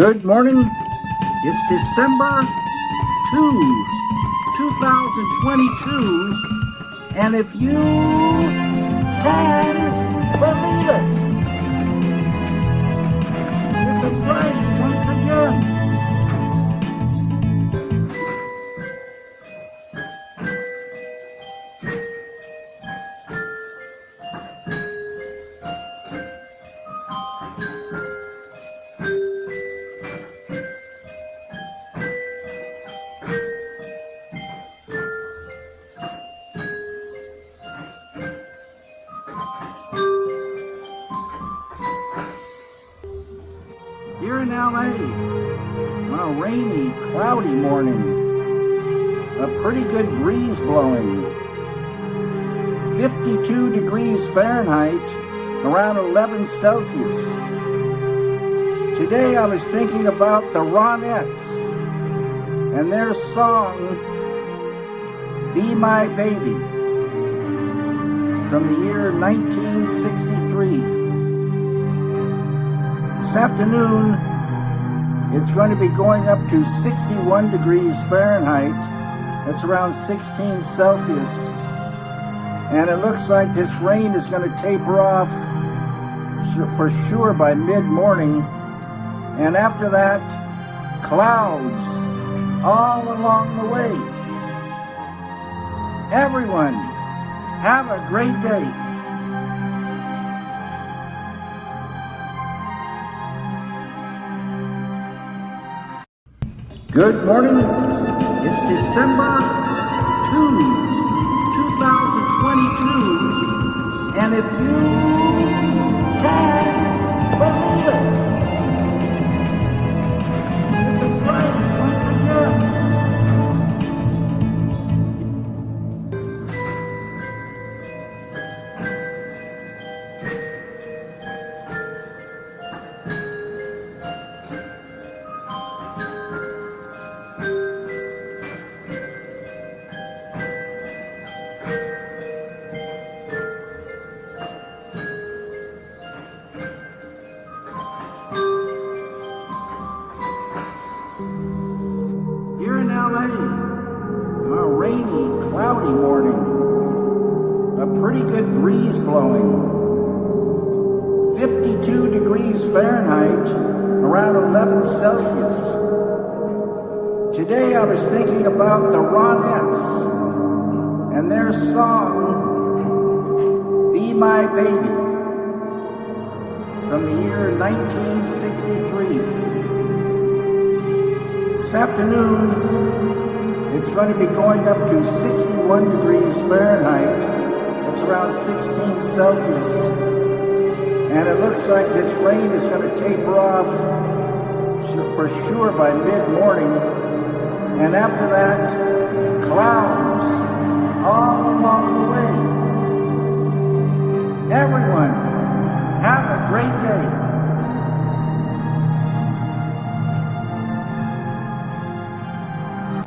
Good morning. It's December 2, 2022. And if you can in LA, on a rainy, cloudy morning, a pretty good breeze blowing. 52 degrees Fahrenheit, around 11 Celsius. Today I was thinking about the Ronettes and their song, Be My Baby, from the year 1963. This afternoon, it's going to be going up to 61 degrees Fahrenheit. That's around 16 Celsius. And it looks like this rain is going to taper off for sure by mid-morning. And after that, clouds all along the way. Everyone, have a great day. Good morning. It's December 2, 2022. And if you LA, a rainy, cloudy morning, a pretty good breeze blowing. 52 degrees Fahrenheit, around 11 Celsius. Today I was thinking about the Ronettes and their song, Be My Baby, from the year 1963. This afternoon, it's going to be going up to 61 degrees Fahrenheit. That's around 16 Celsius. And it looks like this rain is going to taper off for sure by mid-morning. And after that, clouds all along the way. Everyone,